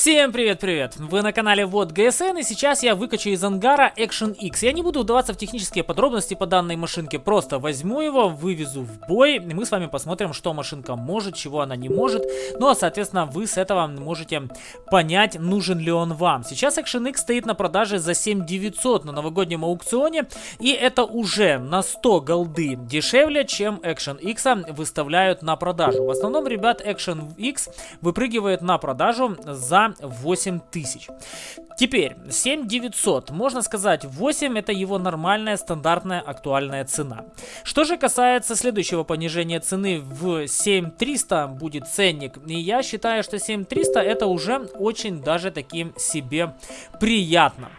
Всем привет-привет! Вы на канале Вот ГСН и сейчас я выкачу из ангара Action X. Я не буду вдаваться в технические подробности по данной машинке, просто возьму его, вывезу в бой, и мы с вами посмотрим, что машинка может, чего она не может. Ну а соответственно вы с этого можете понять, нужен ли он вам. Сейчас Action X стоит на продаже за 7900 на новогоднем аукционе, и это уже на 100 голды дешевле, чем Action X выставляют на продажу. В основном, ребят, Action X выпрыгивает на продажу за 8 тысяч. Теперь 7900, можно сказать 8 это его нормальная стандартная актуальная цена. Что же касается следующего понижения цены в 7300 будет ценник, и я считаю, что 7300 это уже очень даже таким себе приятно.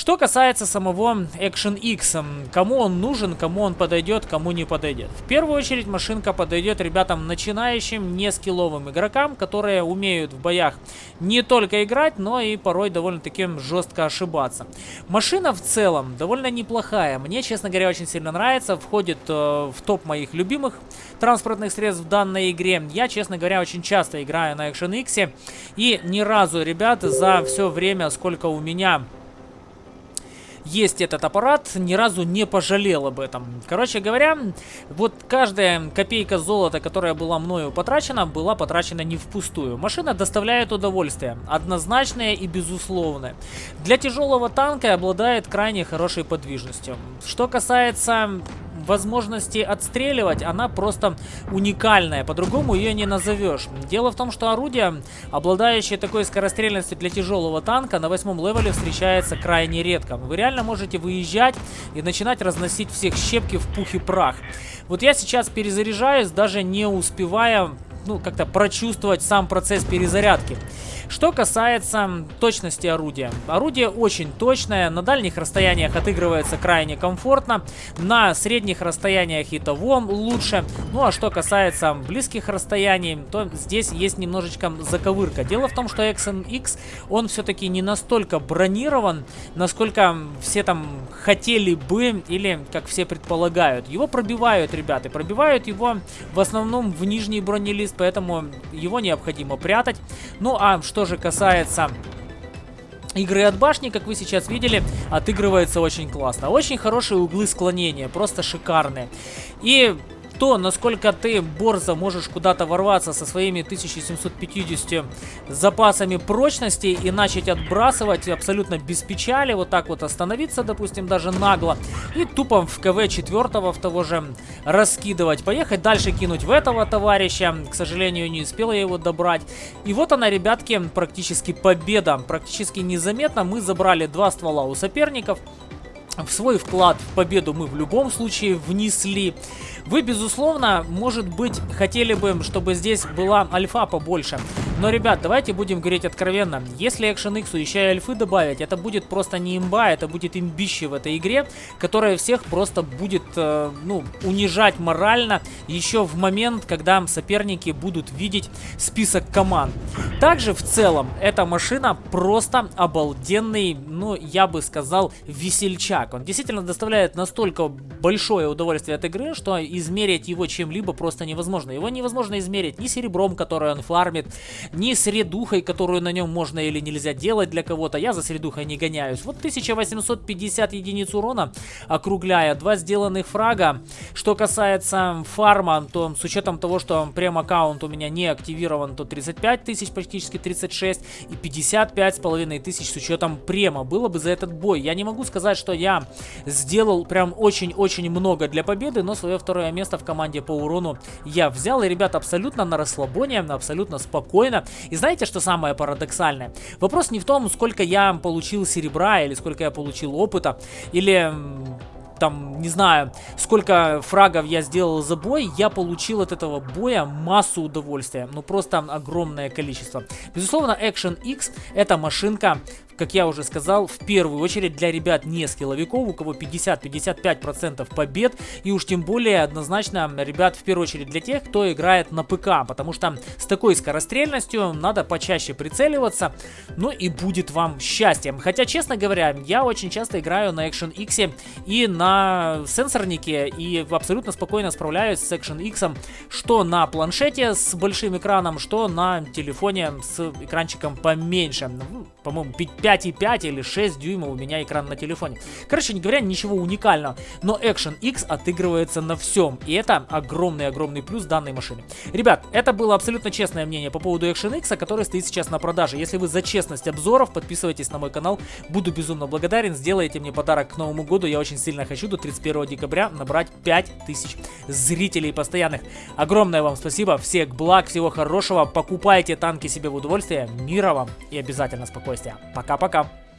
Что касается самого Action X, кому он нужен, кому он подойдет, кому не подойдет. В первую очередь машинка подойдет ребятам начинающим, не скилловым игрокам, которые умеют в боях не только играть, но и порой довольно-таки жестко ошибаться. Машина в целом довольно неплохая. Мне, честно говоря, очень сильно нравится. Входит э, в топ моих любимых транспортных средств в данной игре. Я, честно говоря, очень часто играю на Action X. И ни разу, ребята, за все время, сколько у меня есть этот аппарат, ни разу не пожалел об этом. Короче говоря, вот каждая копейка золота, которая была мною потрачена, была потрачена не впустую. Машина доставляет удовольствие, однозначное и безусловное. Для тяжелого танка обладает крайне хорошей подвижностью. Что касается возможности отстреливать, она просто уникальная. По-другому ее не назовешь. Дело в том, что орудие, обладающее такой скорострельностью для тяжелого танка, на восьмом левеле встречается крайне редко. Вы реально можете выезжать и начинать разносить всех щепки в пух и прах. Вот я сейчас перезаряжаюсь, даже не успевая ну, как-то прочувствовать сам процесс перезарядки. Что касается точности орудия. Орудие очень точное, на дальних расстояниях отыгрывается крайне комфортно, на средних расстояниях и того лучше. Ну а что касается близких расстояний, то здесь есть немножечко заковырка. Дело в том, что XNX, он все-таки не настолько бронирован, насколько все там хотели бы, или как все предполагают. Его пробивают, ребята, пробивают его в основном в нижний бронелист, поэтому его необходимо прятать. Ну а что же касается игры от башни, как вы сейчас видели, отыгрывается очень классно. Очень хорошие углы склонения, просто шикарные. И то, насколько ты, Борза, можешь куда-то ворваться со своими 1750 запасами прочности и начать отбрасывать абсолютно без печали, вот так вот остановиться, допустим, даже нагло, и тупо в КВ четвертого в того же раскидывать, поехать дальше кинуть в этого товарища, к сожалению, не успела я его добрать. И вот она, ребятки, практически победа, практически незаметно мы забрали два ствола у соперников, свой вклад в победу мы в любом случае внесли. Вы, безусловно, может быть, хотели бы, чтобы здесь была альфа побольше. Но, ребят, давайте будем говорить откровенно. Если Action X еще и альфы добавить, это будет просто не имба, это будет имбище в этой игре, которая всех просто будет, э, ну, унижать морально еще в момент, когда соперники будут видеть список команд. Также, в целом, эта машина просто обалденный, ну, я бы сказал, весельчак. Он действительно доставляет настолько большое удовольствие от игры, что измерить его чем-либо просто невозможно. Его невозможно измерить ни серебром, которое он фармит, ни средухой, которую на нем можно или нельзя делать для кого-то. Я за средухой не гоняюсь. Вот 1850 единиц урона, округляя, два сделанных фрага. Что касается фарма, то с учетом того, что прем-аккаунт у меня не активирован, то 35 тысяч, практически 36, и 55 с половиной тысяч с учетом према. Было бы за этот бой. Я не могу сказать, что я сделал прям очень-очень много для победы, но свое второе место в команде по урону я взял. И, ребят, абсолютно на расслабоне, абсолютно спокойно. И знаете, что самое парадоксальное? Вопрос не в том, сколько я получил серебра, или сколько я получил опыта, или там, не знаю, сколько фрагов я сделал за бой, я получил от этого боя массу удовольствия. Ну, просто огромное количество. Безусловно, Action X это машинка, как я уже сказал, в первую очередь для ребят не скилловиков, у кого 50-55% побед, и уж тем более однозначно, ребят, в первую очередь для тех, кто играет на ПК, потому что с такой скорострельностью надо почаще прицеливаться, ну и будет вам счастье. Хотя, честно говоря, я очень часто играю на Action X и на сенсорнике, и абсолютно спокойно справляюсь с Action X, что на планшете с большим экраном, что на телефоне с экранчиком поменьше. Ну, по-моему, 5,5 или 6 дюймов у меня экран на телефоне. Короче не говоря, ничего уникального, но Action X отыгрывается на всем, и это огромный-огромный плюс данной машины. Ребят, это было абсолютно честное мнение по поводу Action X, который стоит сейчас на продаже. Если вы за честность обзоров, подписывайтесь на мой канал, буду безумно благодарен, сделайте мне подарок к Новому году, я очень сильно хочу до 31 декабря набрать 5000 зрителей постоянных. Огромное вам спасибо, всех благ, всего хорошего, покупайте танки себе в удовольствие, мира вам и обязательно спокойствия. Пока-пока.